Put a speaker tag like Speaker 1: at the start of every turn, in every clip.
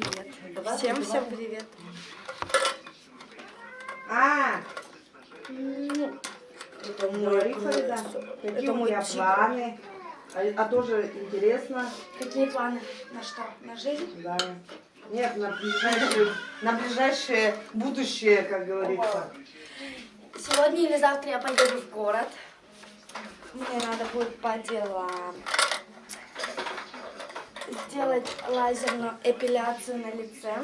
Speaker 1: привет. Всем, всем привет.
Speaker 2: А,
Speaker 1: Ну,
Speaker 2: это мой Фарида. Какие у тебя планы? А, а тоже интересно.
Speaker 1: какие планы? На что? На жизнь?
Speaker 2: Да. Нет, на ближайшее, на ближайшее будущее, как говорится.
Speaker 1: Сегодня или завтра я поеду в город. Мне надо будет по делам сделать лазерную эпиляцию на лице.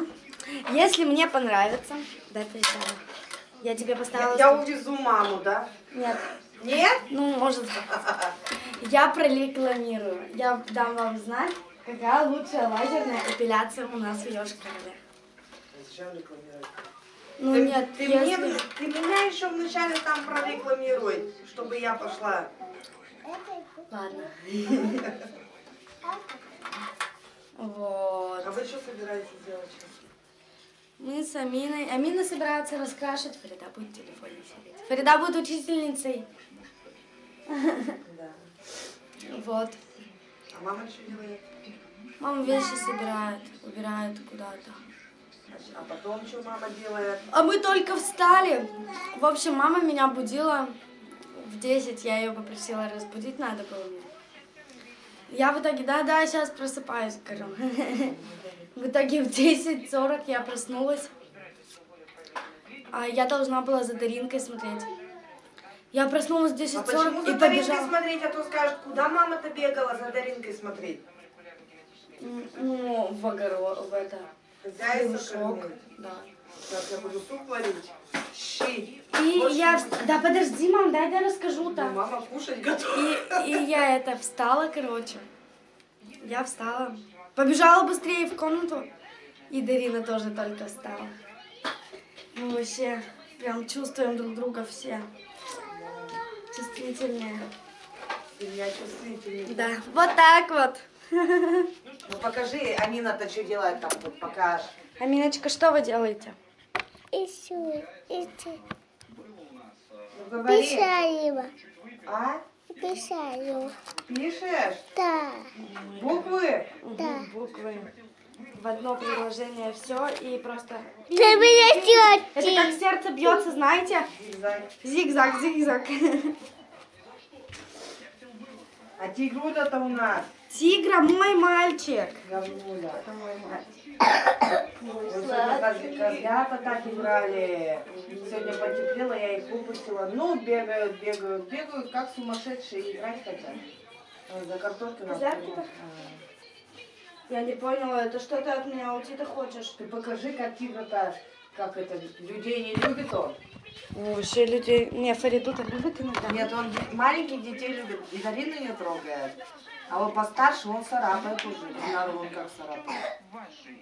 Speaker 1: Если мне понравится, дай присяду. Я тебе
Speaker 2: Я,
Speaker 1: поставила...
Speaker 2: я увезу маму, да?
Speaker 1: Нет,
Speaker 2: Нет?
Speaker 1: ну, может. Я прорекламирую. Я дам вам знать, какая лучшая лазерная эпиляция у нас в.
Speaker 2: Зачем рекламировать?
Speaker 1: Ну
Speaker 2: ты,
Speaker 1: нет,
Speaker 2: ты,
Speaker 1: если...
Speaker 2: мне, ты меня еще вначале там прорекламируй, чтобы я пошла.
Speaker 1: Ладно. Вот.
Speaker 2: А вы что собираетесь делать? сейчас?
Speaker 1: Мы с Аминой... Амина собирается раскрашивать. Фарида будет в телефоне сидеть. Фарида будет учительницей.
Speaker 2: Да.
Speaker 1: Вот.
Speaker 2: А мама что делает?
Speaker 1: Мама вещи собирает, убирает куда-то.
Speaker 2: А потом что мама делает?
Speaker 1: А мы только встали. В общем, мама меня будила в 10. Я ее попросила разбудить, надо было мне. Я в итоге, да-да, сейчас просыпаюсь, скажем. В итоге в 10.40 я проснулась. А я должна была за Даринкой смотреть. Я проснулась в
Speaker 2: А почему
Speaker 1: 10.40
Speaker 2: за
Speaker 1: и
Speaker 2: Даринкой смотреть, а то скажут, куда мама-то бегала за Даринкой смотреть?
Speaker 1: Ну, в огород, в это.
Speaker 2: Хозяйство кормить.
Speaker 1: да.
Speaker 2: Сейчас я буду суп варить. Щи.
Speaker 1: И
Speaker 2: Больше
Speaker 1: я... Да подожди, мам, дай я расскажу-то.
Speaker 2: Ну, мама кушать готова.
Speaker 1: И, и я это встала, короче. Я встала. Побежала быстрее в комнату. И Дарина тоже только встала. Мы вообще прям чувствуем друг друга все. Чувствительные.
Speaker 2: Ты меня чувствительный.
Speaker 1: Да, вот так вот.
Speaker 2: Ну покажи, Амина-то что делает там, покажешь.
Speaker 1: Аминочка, что вы делаете?
Speaker 3: Ищу, ищу.
Speaker 2: Ну.
Speaker 3: Писаю,
Speaker 2: А?
Speaker 3: писаю.
Speaker 2: Пишешь?
Speaker 3: Да,
Speaker 2: Буквы?
Speaker 3: да.
Speaker 1: Буквы. В одно предложение все и просто...
Speaker 3: Ты меня
Speaker 1: Это как сердце бьется, знаете?
Speaker 2: Зигзаг.
Speaker 1: Зигзаг, зигзаг.
Speaker 2: А тигруля-то у нас.
Speaker 1: Тигра мой мальчик.
Speaker 2: Говнуля.
Speaker 1: Это мой мальчик.
Speaker 2: Сегодня коз- козлята так играли. Сегодня потеплело, я их выпустила. Ну, бегают, бегают, бегают, как сумасшедшие, играть хотят. За картошкой нас приносят.
Speaker 1: Я не поняла, это что ты от меня уйти-то хочешь?
Speaker 2: Ты покажи, как тигр-то, как это, людей не любит он.
Speaker 1: Вообще людей... Не, Фариду-то любит иногда.
Speaker 2: Нет, он маленьких детей любит, и Дарина не трогает. А вот постарше он царапает уже. Динару он как царапает.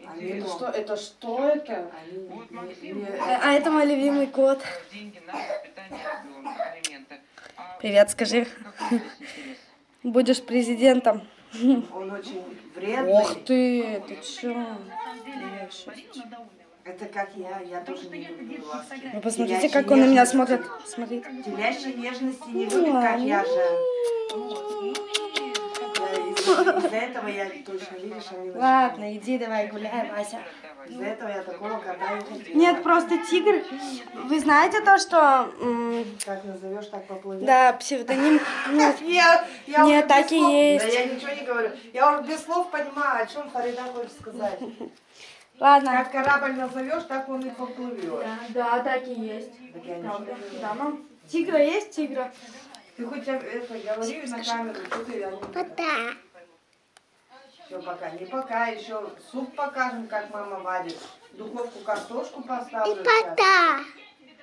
Speaker 2: Они, ну,
Speaker 1: что, это что это?
Speaker 2: они не- не-
Speaker 1: А, а это мой любимый кот. Привет, скажи. Будешь президентом.
Speaker 2: он очень вредный.
Speaker 1: Ох ты, ты чё?
Speaker 2: Это как я, я тоже не люблю ласки.
Speaker 1: Вы посмотрите,
Speaker 2: Телячьей
Speaker 1: как он на меня смотрит. Смотри.
Speaker 2: Телячьей нежности не
Speaker 1: Ну
Speaker 2: любит, как я же. Из-за этого я точно, видишь, Аминочка?
Speaker 1: Ладно, иди давай гуляй, Вася.
Speaker 2: Из-за этого я такого кота не хотела.
Speaker 1: Нет, просто тигр. Вы знаете то, что...
Speaker 2: Как назовешь, так поплывет.
Speaker 1: Да, псевдоним... Нет,
Speaker 2: я
Speaker 1: Нет, так и есть.
Speaker 2: Да я ничего не говорю. Я уже без слов понимаю, о чем Фарида хочет сказать.
Speaker 1: ладно.
Speaker 2: Как корабль назовешь, так он и поплывет.
Speaker 1: Да, да, так и есть.
Speaker 2: Так я ничего
Speaker 1: Правда.
Speaker 2: не
Speaker 1: Да, мам. Тигра есть тигра?
Speaker 2: Ты хоть это говори на камеру, что ты
Speaker 3: Пока.
Speaker 2: Все пока. Не пока, еще суп покажем, как мама варит. В духовку картошку
Speaker 3: И
Speaker 2: поставлю. сейчас.
Speaker 3: пока.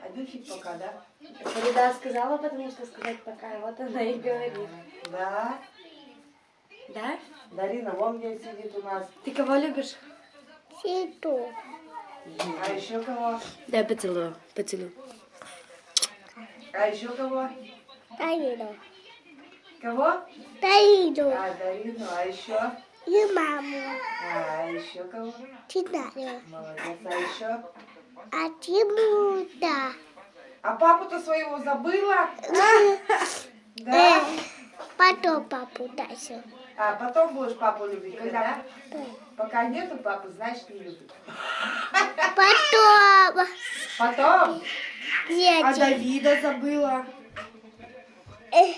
Speaker 2: Один фиг пока, да?
Speaker 1: Фарида сказала, потому что сказать пока, вот она и говорит.
Speaker 2: Да.
Speaker 1: Да?
Speaker 2: Дарина, вон где сидит у нас.
Speaker 1: Ты кого любишь?
Speaker 3: Сиду.
Speaker 2: А еще кого?
Speaker 1: Я поцелую, поцелую.
Speaker 2: А еще кого?
Speaker 3: Таиду.
Speaker 2: Кого?
Speaker 3: Таиду.
Speaker 2: А, Дарину, а еще?
Speaker 3: И маму.
Speaker 2: А, еще кого?
Speaker 3: Читаю.
Speaker 2: Молодец, а еще?
Speaker 3: А Тимута.
Speaker 2: А папу-то своего забыла?
Speaker 3: Э,
Speaker 2: Да?
Speaker 3: потом папу дальше.
Speaker 2: А потом будешь папу любить, когда? Пока нету папы, значит не любит.
Speaker 3: Потом.
Speaker 2: Потом?
Speaker 1: А
Speaker 3: Дети.
Speaker 1: Давида забыла.
Speaker 3: Э,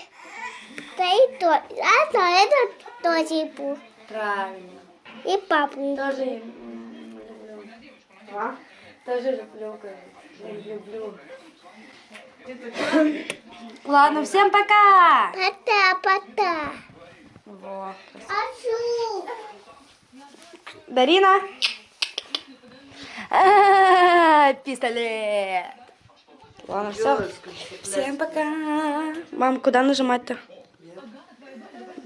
Speaker 3: Да и то. А то это тоже был.
Speaker 1: Правильно.
Speaker 3: И папу.
Speaker 1: Тоже люблю.
Speaker 2: А?
Speaker 1: Тоже люблю, люблю. Ладно, всем пока!
Speaker 3: Пота, пота.
Speaker 1: Вот.
Speaker 3: Ашу.
Speaker 1: Дарина. А, Пистолет. Ладно, все. Всем пока. Мам, куда нажимать-то?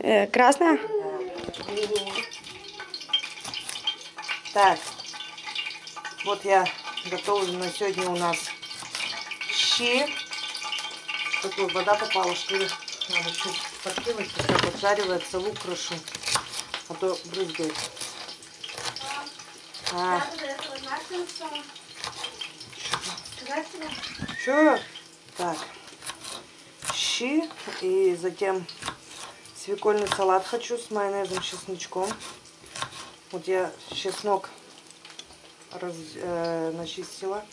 Speaker 1: Э, красная?
Speaker 2: Так, вот я готовлю на сегодня у нас щи. Такой вода попала, что ли? Надо чуть подкинуть, пока поджаривается, лук крошу. А то брызгает. А, Что? Так. Щи и затем свекольный салат хочу с майонезом, чесночком. Вот я чеснок раз, э, начистила.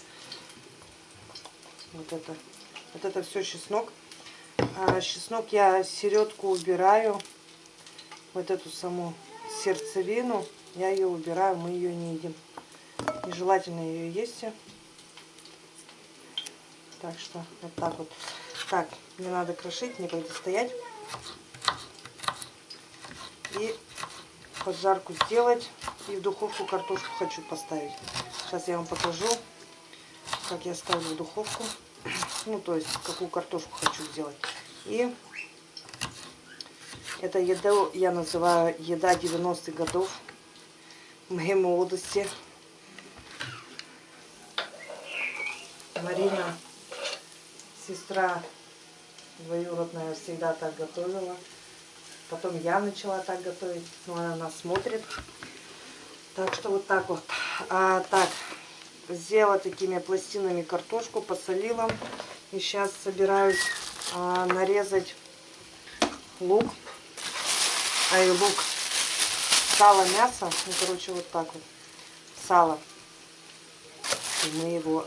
Speaker 2: Вот это. Вот это все чеснок. А чеснок я середку убираю. Вот эту саму сердцевину. Я ее убираю, мы ее не едим. Нежелательно ее есть. Так что вот так вот. Так, мне надо крошить, некогда стоять. И поджарку сделать. И в духовку картошку хочу поставить. Сейчас я вам покажу, как я ставлю в духовку. Ну, то есть, какую картошку хочу сделать. И это еду я называю еда 90-х годов. Моей молодости. Марина, сестра двоюродная, всегда так готовила. Потом я начала так готовить, но она нас смотрит. Так что вот так вот. А, так, сделала такими пластинами картошку, посолила. И сейчас собираюсь а, нарезать лук. А и лук, сало, мясо. Ну, короче, вот так вот. Сало. И мы его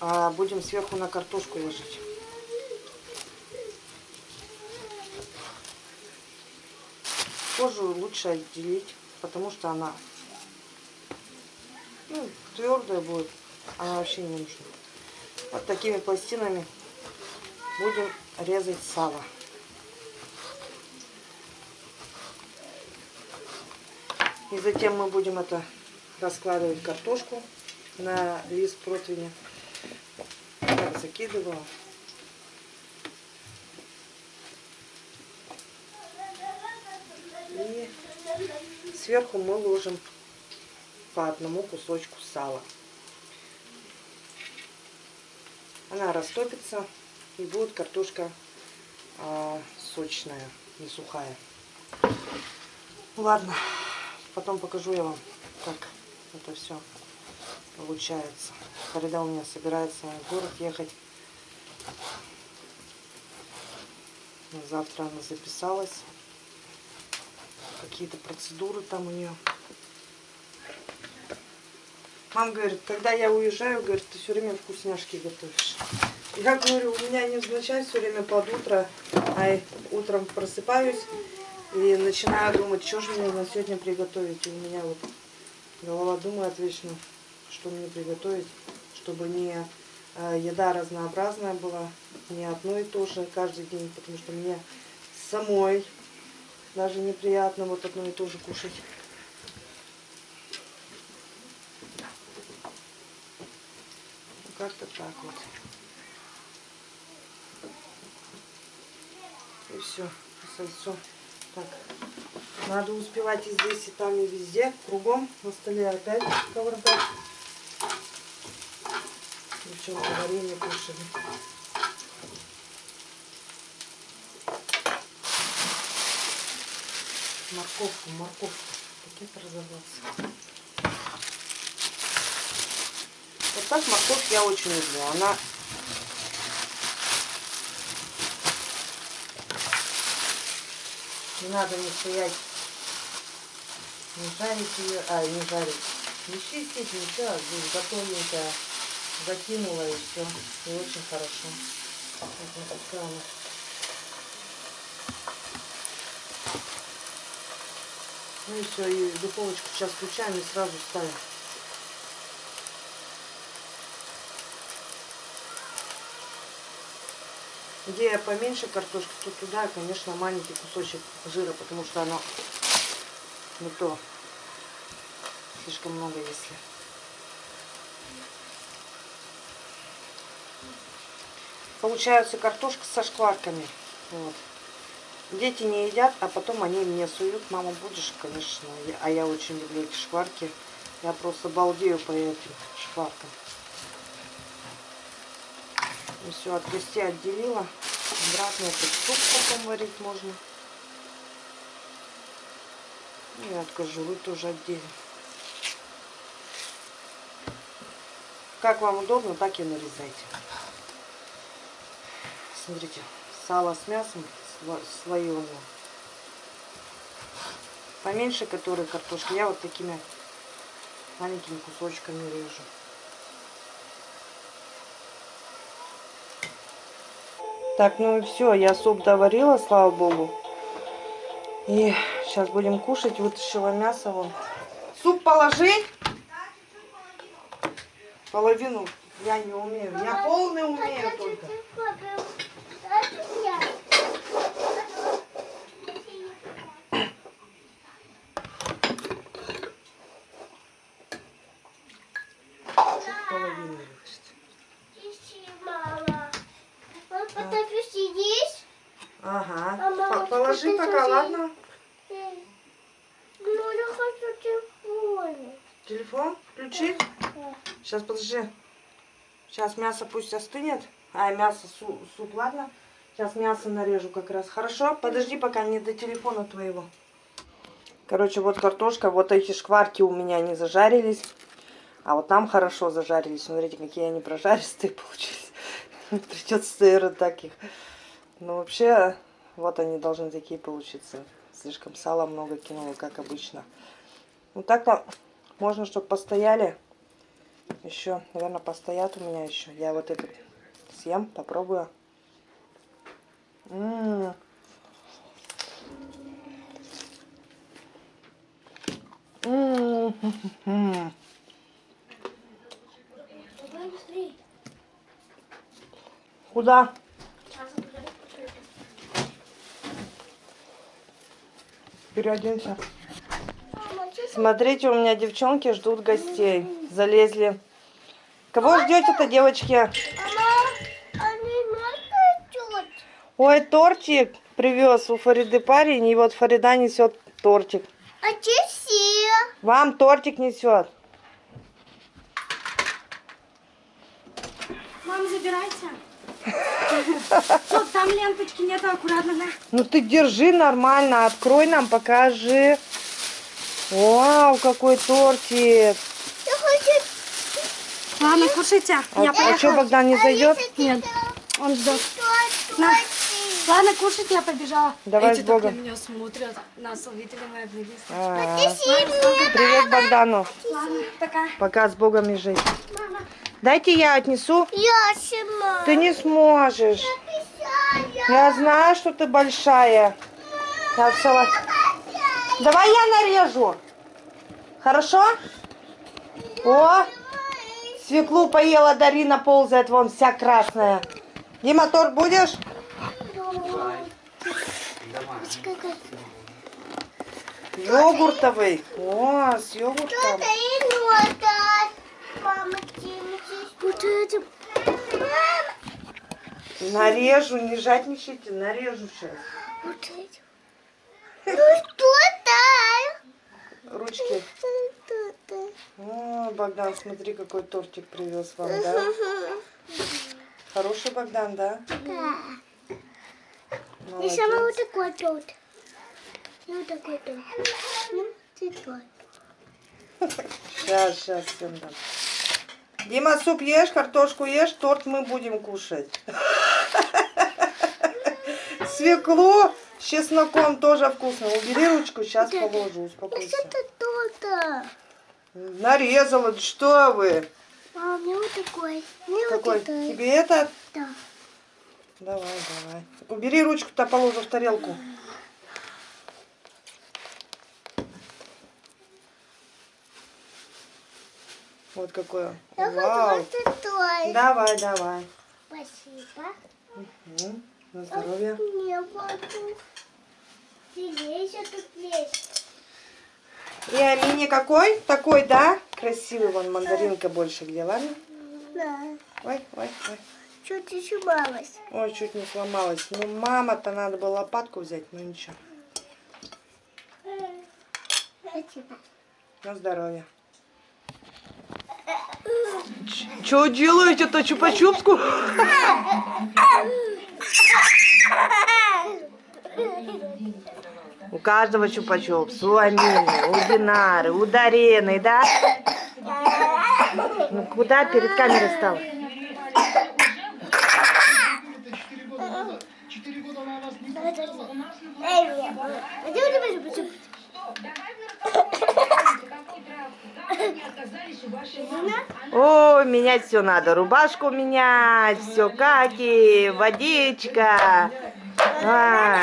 Speaker 2: а, будем сверху на картошку ложить. Кожу лучше отделить, потому что она ну, твердая будет, она вообще не нужна. Вот такими пластинами будем резать сало. И затем мы будем это раскладывать картошку на лист противня. Так, закидывала. И сверху мы ложим по одному кусочку сала. Она растопится и будет картошка а, сочная, не сухая. Ладно, потом покажу я вам, как это все получается. Фарида у меня собирается в город ехать. Завтра она записалась. Какие-то процедуры там у нее. Мам говорит, когда я уезжаю, говорит, ты все время вкусняшки готовишь. Я говорю, у меня невзначай все время под утро, а утром просыпаюсь и начинаю думать, что же мне на сегодня приготовить. И у меня вот голова думает вечно, что мне приготовить, чтобы не э, еда разнообразная была, не одно и то же каждый день, потому что мне самой даже неприятно вот одно и то же кушать. Как-то так вот. И все, сальцо. Так, надо успевать и здесь, и там, и везде, кругом. На столе опять кавардак. Девчонки варенье кушали. Морковку, морковку. Пакет разорвался. Вот так морковь я очень люблю. Она Не надо не стоять, не жарить ее, а, не жарить. Не чистить, ничего, здесь готовенькая. Закинула и все. И очень хорошо. Вот такая она. Ну и все, и духовочку сейчас включаем и сразу ставим. Где поменьше картошки, то туда, конечно, маленький кусочек жира, потому что оно не то. Слишком много, если. Получается картошка со шкварками. Вот. Дети не едят, а потом они мне суют. Мама, будешь, конечно. А я очень люблю эти шкварки. Я просто балдею по этим шкваркам. И все, от кости отделила. Обратно этот суп потом варить можно. И от кожуры тоже отдельно. Как вам удобно, так и нарезайте. Смотрите, сало с мясом слоеное. Поменьше, которые картошки, я вот такими маленькими кусочками режу. Так, ну и все, я суп доварила, слава богу. И сейчас будем кушать. Вытащила мясо вон. Суп положить? Половину я не умею. Я полный умею только. Чуть половину вытащить.
Speaker 3: Папа, ты сидишь?
Speaker 2: Ага.
Speaker 3: А ты
Speaker 2: пока, ладно?
Speaker 3: Ну, я хочу телефон.
Speaker 2: Телефон включить? Сейчас, подожди. Сейчас мясо пусть остынет. А, мясо, су- суп, ладно? Сейчас мясо нарежу как раз. Хорошо? Подожди, пока не до телефона твоего. Короче, вот картошка. Вот эти шкварки у меня не зажарились. А вот там хорошо зажарились. Смотрите, какие они прожаристые получились. Придется, наверное, так их. Ну, вообще, вот они должны такие получиться. Слишком сала много кинула, как обычно. Ну, так-то можно, чтобы постояли. Еще, наверное, постоят у меня еще. Я вот этот съем, попробую. М. М. М. Куда? Переоденься. Смотрите, у меня девчонки ждут гостей. Залезли. Кого ждете-то, девочки? Ой, тортик привез у Фариды парень, и вот Фарида несет тортик.
Speaker 3: А все?
Speaker 2: Вам тортик несет.
Speaker 1: Мам, забирайся. Что, там ленточки нету, аккуратно, да?
Speaker 2: Ну ты держи нормально, открой нам, покажи. Вау, какой тортик.
Speaker 3: Я хочу...
Speaker 1: Ладно, кушайте.
Speaker 2: А,
Speaker 1: Я
Speaker 2: а что,
Speaker 1: поехала.
Speaker 2: Богдан не зайдет?
Speaker 1: Нет, он ждет. На. Ладно, кушайте, я побежала.
Speaker 2: Давай
Speaker 1: Эти
Speaker 2: с
Speaker 1: так
Speaker 2: Богом.
Speaker 1: на меня смотрят. Нас увидели мои близкие.
Speaker 2: А,
Speaker 3: Спасибо.
Speaker 2: Привет Богдану.
Speaker 1: Ладно, пока.
Speaker 2: Пока с Богом езжай. Дайте я отнесу.
Speaker 3: Я сама.
Speaker 2: Ты не сможешь. Я знаю, что ты большая. Так, салат. Давай я нарежу. Хорошо? О, свеклу поела Дарина, ползает вон вся красная. Дима, торт будешь? Йогуртовый. О, с йогуртом.
Speaker 3: Вот это.
Speaker 2: Нарежу, не жадничайте, нарежу сейчас.
Speaker 3: Вот это. Ну что-то.
Speaker 2: Ручки.
Speaker 3: Что-то.
Speaker 2: О, Богдан, смотри, какой тортик привез вам, да? Хороший Богдан, да?
Speaker 3: Да. И
Speaker 2: Молодец.
Speaker 3: сама вот такой торт. И вот такой торт. Ну, торт.
Speaker 2: Сейчас, сейчас всем дам. Дима, суп ешь, картошку ешь, торт мы будем кушать. Свеклу С чесноком тоже вкусно. Убери ручку, сейчас положу, успокойся.
Speaker 3: Что тут?
Speaker 2: Нарезала, да что вы?
Speaker 3: А, мне вот такой. Мне
Speaker 2: Какой?
Speaker 3: вот такой.
Speaker 2: Тебе это?
Speaker 3: Да.
Speaker 2: Давай, давай. Убери ручку-то, положу в тарелку. Вот какое.
Speaker 3: Я
Speaker 2: Вау. Давай, давай.
Speaker 3: Спасибо.
Speaker 2: М, На здоровье.
Speaker 3: Не. Тебе еще тут есть.
Speaker 2: И Амине какой? Такой, да? Красивый, вон мандаринка больше где, ладно?
Speaker 3: Да.
Speaker 2: Ой, ой, ой.
Speaker 3: Чуть еще балась.
Speaker 2: Ой, чуть не сломалась. Ну, мама-то надо было лопатку взять, ну ничего.
Speaker 3: Спасибо.
Speaker 2: На здоровье. Что делаете-то, чупа-чупску? У каждого чупа-чупс, у Амины, у Динары, у Дарены, да? Ну куда перед камерой стал? Менять все надо. Рубашку менять, все каки, водичка. А.